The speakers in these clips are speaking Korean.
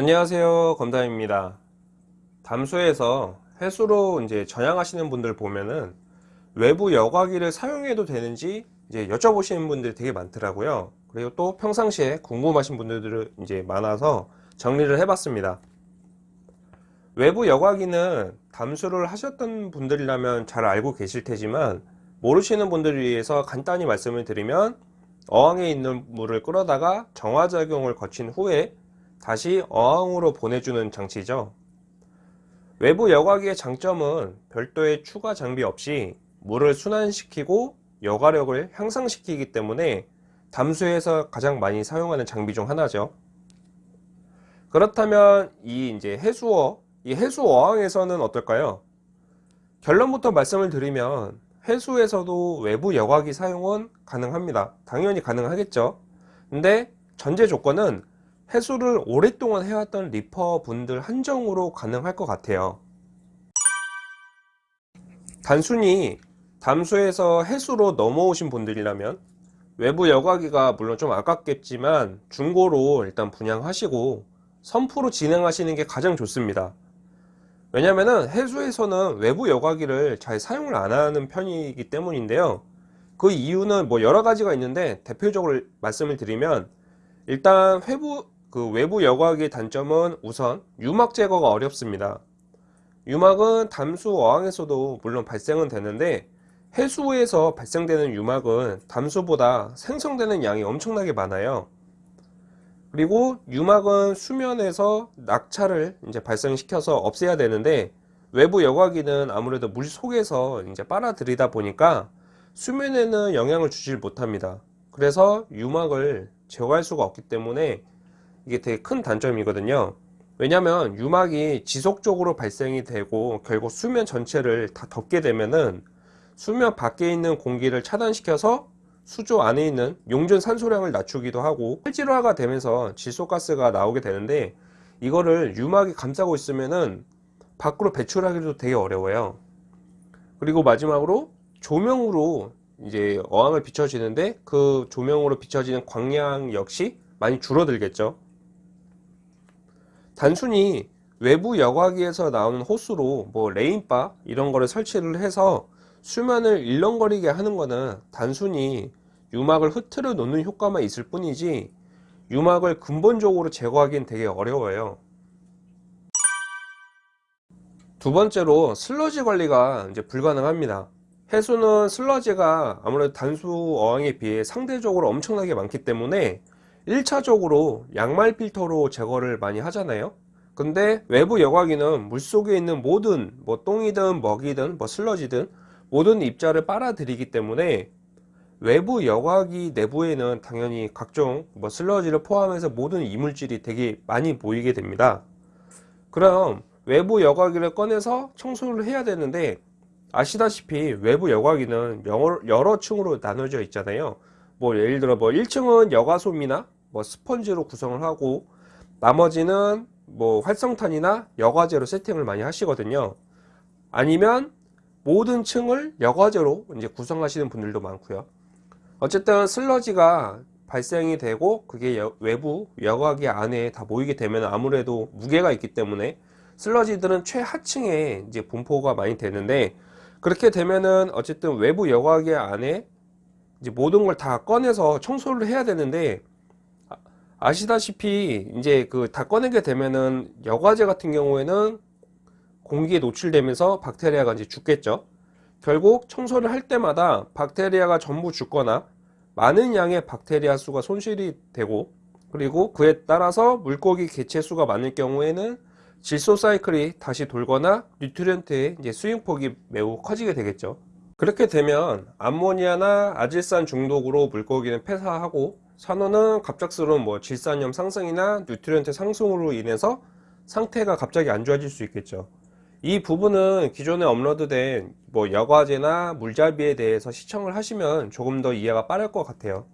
안녕하세요 검담입니다. 담수에서 해수로 이제 전향하시는 분들 보면은 외부 여과기를 사용해도 되는지 이제 여쭤보시는 분들이 되게 많더라고요. 그리고 또 평상시에 궁금하신 분들이 이제 많아서 정리를 해봤습니다. 외부 여과기는 담수를 하셨던 분들이라면 잘 알고 계실 테지만 모르시는 분들을 위해서 간단히 말씀을 드리면 어항에 있는 물을 끌어다가 정화작용을 거친 후에 다시 어항으로 보내주는 장치죠. 외부 여과기의 장점은 별도의 추가 장비 없이 물을 순환시키고 여과력을 향상시키기 때문에 담수에서 가장 많이 사용하는 장비 중 하나죠. 그렇다면 이 이제 해수어, 이 해수 어항에서는 어떨까요? 결론부터 말씀을 드리면 해수에서도 외부 여과기 사용은 가능합니다. 당연히 가능하겠죠. 근데 전제 조건은 해수를 오랫동안 해왔던 리퍼 분들 한정으로 가능할 것 같아요. 단순히 담수에서 해수로 넘어오신 분들이라면 외부 여과기가 물론 좀 아깝겠지만 중고로 일단 분양하시고 선프로 진행하시는 게 가장 좋습니다. 왜냐면은 해수에서는 외부 여과기를 잘 사용을 안 하는 편이기 때문인데요. 그 이유는 뭐 여러 가지가 있는데 대표적으로 말씀을 드리면 일단 회부 그 외부 여과기의 단점은 우선 유막 제거가 어렵습니다. 유막은 담수 어항에서도 물론 발생은 되는데 해수에서 발생되는 유막은 담수보다 생성되는 양이 엄청나게 많아요. 그리고 유막은 수면에서 낙차를 이제 발생시켜서 없애야 되는데 외부 여과기는 아무래도 물 속에서 이제 빨아들이다 보니까 수면에는 영향을 주질 못합니다. 그래서 유막을 제거할 수가 없기 때문에 이게 되게 큰 단점이거든요. 왜냐면 유막이 지속적으로 발생이 되고 결국 수면 전체를 다 덮게 되면은 수면 밖에 있는 공기를 차단시켜서 수조 안에 있는 용존 산소량을 낮추기도 하고 탈질화가 되면서 질소가스가 나오게 되는데 이거를 유막이 감싸고 있으면은 밖으로 배출하기도 되게 어려워요. 그리고 마지막으로 조명으로 이제 어항을 비춰지는데 그 조명으로 비춰지는 광량 역시 많이 줄어들겠죠 단순히 외부 여과기에서 나오는 호스로 뭐 rain bar 이런 거를 설치를 해서 수면을 일렁거리게 하는 거는 단순히 유막을 흐트러 놓는 효과만 있을 뿐이지 유막을 근본적으로 제거하기는 되게 어려워요. 두 번째로 슬러지 관리가 이제 불가능합니다. 해수는 슬러지가 아무래도 단수 어항에 비해 상대적으로 엄청나게 많기 때문에 1차적으로 양말 필터로 제거를 많이 하잖아요. 근데 외부 여과기는 물속에 있는 모든 뭐 똥이든 먹이든 뭐 슬러지든 모든 입자를 빨아들이기 때문에 외부 여과기 내부에는 당연히 각종 뭐 슬러지를 포함해서 모든 이물질이 되게 많이 보이게 됩니다. 그럼 외부 여과기를 꺼내서 청소를 해야 되는데 아시다시피 외부 여과기는 여러, 층으로 나눠져 있잖아요. 뭐 예를 들어 뭐 1층은 여과솜이나 뭐 스펀지로 구성을 하고 나머지는 뭐 활성탄이나 여과제로 세팅을 많이 하시거든요. 아니면 모든 층을 여과제로 이제 구성하시는 분들도 많고요. 어쨌든 슬러지가 발생이 되고 그게 여, 외부 여과기 안에 다 모이게 되면 아무래도 무게가 있기 때문에 슬러지들은 최하층에 이제 분포가 많이 되는데 그렇게 되면은 어쨌든 외부 여과기 안에 이제 모든 걸 다 꺼내서 청소를 해야 되는데 아시다시피 이제 그 다 꺼내게 되면은 여과제 같은 경우에는 공기에 노출되면서 박테리아가 이제 죽겠죠. 결국 청소를 할 때마다 박테리아가 전부 죽거나 많은 양의 박테리아 수가 손실이 되고 그리고 그에 따라서 물고기 개체 수가 많을 경우에는 질소 사이클이 다시 돌거나 nutrient의 이제 수용폭이 매우 커지게 되겠죠. 그렇게 되면 암모니아나 아질산 중독으로 물고기는 폐사하고 산호는 갑작스러운 뭐 질산염 상승이나 nutrient 상승으로 인해서 상태가 갑자기 안 좋아질 수 있겠죠. 이 부분은 기존에 업로드된 뭐 여과제나 물잡이에 대해서 시청을 하시면 조금 더 이해가 빠를 것 같아요.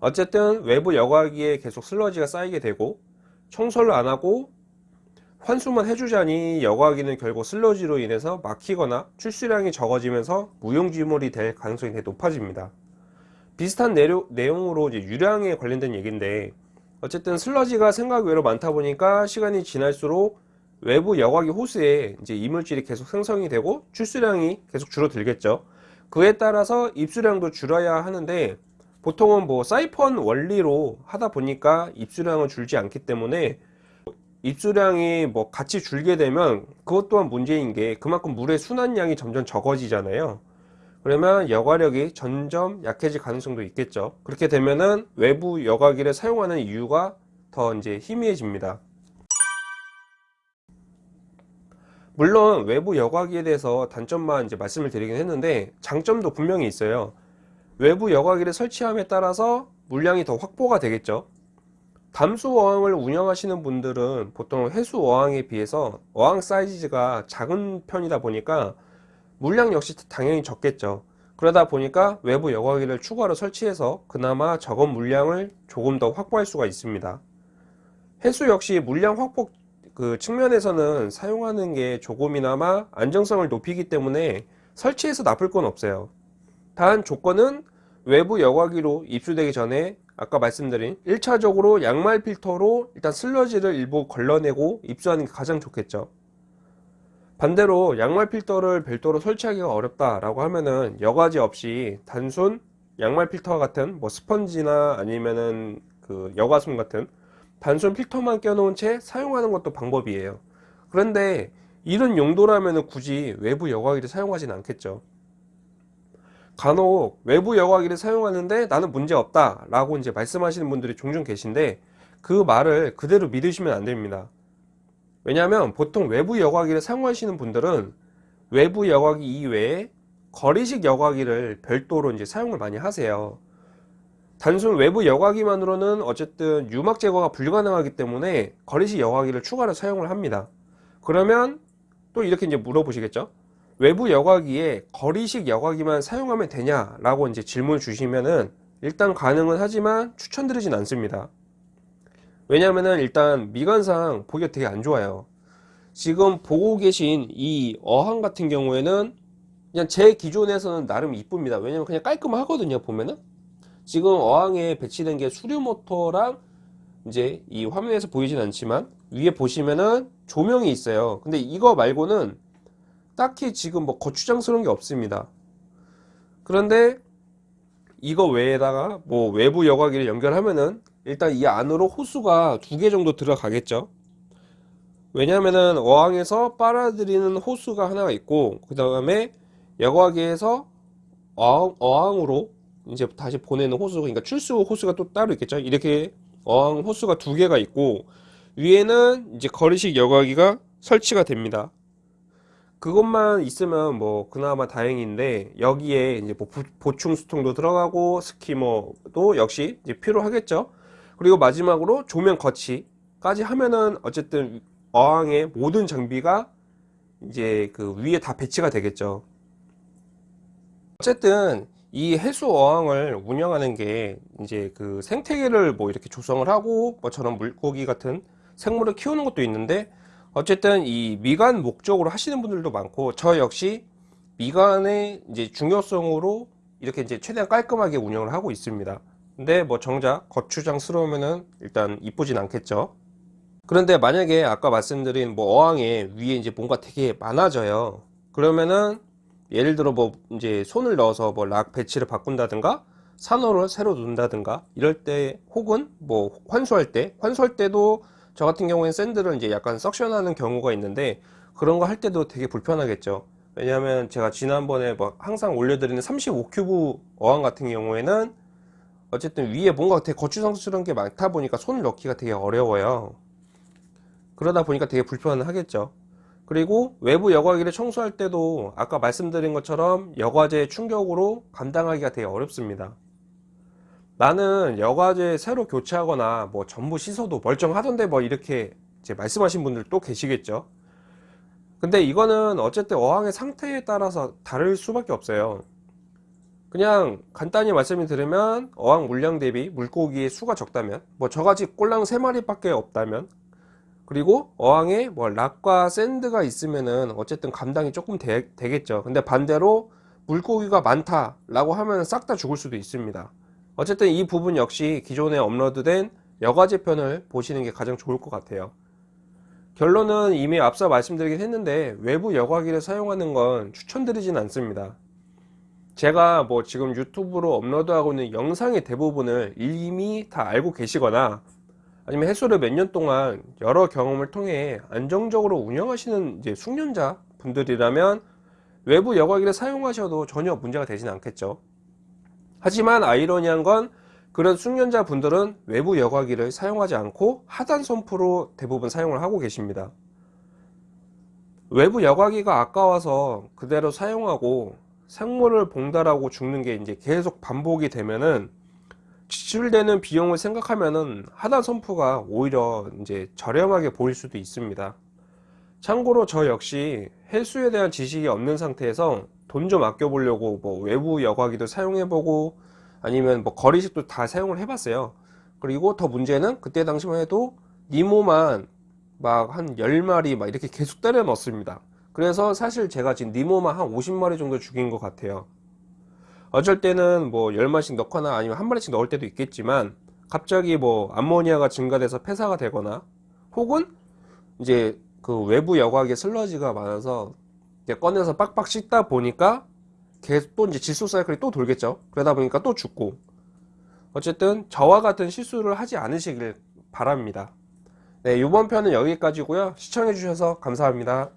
어쨌든 외부 여과기에 계속 슬러지가 쌓이게 되고 청소를 안 하고 환수만 해주자니 여과기는 결국 슬러지로 인해서 막히거나 출수량이 적어지면서 무용지물이 될 가능성이 높아집니다 비슷한 내용, 으로 유량에 관련된 얘기인데 어쨌든 슬러지가 생각 외로 많다 보니까 시간이 지날수록 외부 여과기 호수에 이제 이물질이 계속 생성이 되고 출수량이 계속 줄어들겠죠. 그에 따라서 입수량도 줄어야 하는데 보통은 뭐 사이펀 원리로 하다 보니까 입수량은 줄지 않기 때문에 입수량이 뭐 같이 줄게 되면 그것 또한 문제인 게 그만큼 물의 순환량이 점점 적어지잖아요. 그러면 여과력이 점점 약해질 가능성도 있겠죠. 그렇게 되면은 외부 여과기를 사용하는 이유가 더 이제 희미해집니다. 물론 외부 여과기에 대해서 단점만 이제 말씀을 드리긴 했는데 장점도 분명히 있어요. 외부 여과기를 설치함에 따라서 물량이 더 확보가 되겠죠. 담수 어항을 운영하시는 분들은 보통 해수 어항에 비해서 어항 사이즈가 작은 편이다 보니까 물량 역시 당연히 적겠죠. 그러다 보니까 외부 여과기를 추가로 설치해서 그나마 적은 물량을 조금 더 확보할 수가 있습니다. 해수 역시 물량 확보 그 측면에서는 사용하는 게 조금이나마 안정성을 높이기 때문에 설치해서 나쁠 건 없어요. 단 조건은 외부 여과기로 입수되기 전에 아까 말씀드린 1차적으로 양말 필터로 일단 슬러지를 일부 걸러내고 입수하는 게 가장 좋겠죠. 반대로 양말 필터를 별도로 설치하기가 어렵다 라고 하면은 여과지 없이 단순 양말 필터 같은 뭐 스펀지나 아니면은 그 여과솜 같은 단순 필터만 껴놓은 채 사용하는 것도 방법이에요. 그런데 이런 용도라면 굳이 외부 여과기를 사용하진 않겠죠. 간혹 외부 여과기를 사용하는데 나는 문제 없다 라고 이제 말씀하시는 분들이 종종 계신데 그 말을 그대로 믿으시면 안 됩니다. 왜냐하면 보통 외부 여과기를 사용하시는 분들은 외부 여과기 이외에 거리식 여과기를 별도로 이제 사용을 많이 하세요. 단순 외부 여과기만으로는 어쨌든 유막 제거가 불가능하기 때문에 거리식 여과기를 추가로 사용을 합니다. 그러면 또 이렇게 이제 물어보시겠죠? 외부 여과기에 거리식 여과기만 사용하면 되냐? 라고 이제 질문 주시면은 일단 가능은 하지만 추천드리진 않습니다. 왜냐면은 일단 미관상 보기가 되게 안 좋아요. 지금 보고 계신 이 어항 같은 경우에는 그냥 제 기존에서는 나름 이쁩니다. 왜냐면 그냥 깔끔하거든요. 보면은 지금 어항에 배치된 게 수류 모터랑 이제 이 화면에서 보이진 않지만 위에 보시면은 조명이 있어요. 근데 이거 말고는 딱히 지금 뭐 거추장스러운 게 없습니다. 그런데 이거 외에다가 뭐 외부 여과기를 연결하면은 일단 이 안으로 호수가 두 개 정도 들어가겠죠. 왜냐면은 어항에서 빨아들이는 호수가 하나가 있고 그 다음에 여과기에서 어항, 어항 으로 이제 다시 보내는 호수 그러니까 출수 호수가 또 따로 있겠죠. 이렇게 어항 호수가 두 개가 있고 위에는 이제 거리식 여과기가 설치가 됩니다. 그것만 있으면 뭐 그나마 다행인데 여기에 이제 뭐 보충 수통도 들어가고 스키머도 역시 이제 필요하겠죠. 그리고 마지막으로 조명 거치까지 하면은 어쨌든 어항의 모든 장비가 이제 그 위에 다 배치가 되겠죠. 어쨌든 이 해수 어항을 운영하는 게 이제 그 생태계를 뭐 이렇게 조성을 하고 뭐처럼 물고기 같은 생물을 키우는 것도 있는데 어쨌든 이 미관 목적으로 하시는 분들도 많고 저 역시 미관의 이제 중요성으로 이렇게 이제 최대한 깔끔하게 운영을 하고 있습니다. 근데 뭐 정작 거추장스러우면은 일단 이쁘진 않겠죠. 그런데 만약에 아까 말씀드린 뭐 어항에 위에 이제 뭔가 되게 많아져요. 그러면은 예를 들어 뭐 이제 손을 넣어서 뭐 락 배치를 바꾼다든가 산호를 새로 놓는다든가 이럴 때 혹은 뭐 환수할 때 환수할 때도 저 같은 경우에는 샌드를 이제 약간 석션하는 경우가 있는데 그런 거 할 때도 되게 불편하겠죠 왜냐하면 제가 지난번에 뭐 항상 올려드리는 35큐브 어항 같은 경우에는 어쨌든 위에 뭔가 되게 거추장스러운 게 많다 보니까 손을 넣기가 되게 어려워요. 그러다 보니까 되게 불편하겠죠. 그리고 외부 여과기를 청소할 때도 아까 말씀드린 것처럼 여과제 충격으로 감당하기가 되게 어렵습니다. 나는 여과제 새로 교체하거나 뭐 전부 씻어도 멀쩡하던데 뭐 이렇게 이제 말씀하신 분들 또 계시겠죠. 근데 이거는 어쨌든 어항의 상태에 따라서 다를 수밖에 없어요 그냥 간단히 말씀을 드리면 어항 물량 대비 물고기의 수가 적다면 뭐 저같이 꼴랑 3마리 밖에 없다면 그리고 어항에 뭐 락과 샌드가 있으면은 어쨌든 감당이 조금 되, 겠죠 근데 반대로 물고기가 많다 라고 하면 싹 다 죽을 수도 있습니다 어쨌든 이 부분 역시 기존에 업로드된 여과제 편을 보시는 게 가장 좋을 것 같아요. 결론은 이미 앞서 말씀드리긴 했는데 외부 여과기를 사용하는 건 추천드리진 않습니다. 제가 뭐 지금 유튜브로 업로드하고 있는 영상의 대부분을 이미 다 알고 계시거나 아니면 해수를 몇 년 동안 여러 경험을 통해 안정적으로 운영하시는 이제 숙련자 분들이라면 외부 여과기를 사용하셔도 전혀 문제가 되진 않겠죠. 하지만 아이러니한 건 그런 숙련자 분들은 외부 여과기를 사용하지 않고 하단 선프로 대부분 사용을 하고 계십니다. 외부 여과기가 아까워서 그대로 사용하고 생물을 봉달하고 죽는 게 이제 계속 반복이 되면은 지출되는 비용을 생각하면은 하단 선프가 오히려 이제 저렴하게 보일 수도 있습니다. 참고로 저 역시 해수에 대한 지식이 없는 상태에서 돈 좀 아껴 보려고 뭐 외부 여과기도 사용해 보고 아니면 뭐 거리식도 다 사용을 해 봤어요. 그리고 더 문제는 그때 당시만 해도 니모만 막 한 10마리 막 이렇게 계속 때려 넣습니다. 그래서 사실 제가 지금 니모만 한 50마리 정도 죽인 것 같아요. 어쩔 때는 뭐 10마리씩 넣거나 아니면 한 마리씩 넣을 때도 있겠지만 갑자기 뭐 암모니아가 증가돼서 폐사가 되거나 혹은 이제 그 외부 여과기에 슬러지가 많아서 꺼내서 빡빡 씻다 보니까 계속 또 이제 질소 사이클이 또 돌겠죠. 그러다 보니까 또 죽고 어쨌든 저와 같은 실수를 하지 않으시길 바랍니다. 네, 이번 편은 여기까지고요. 시청해 주셔서 감사합니다.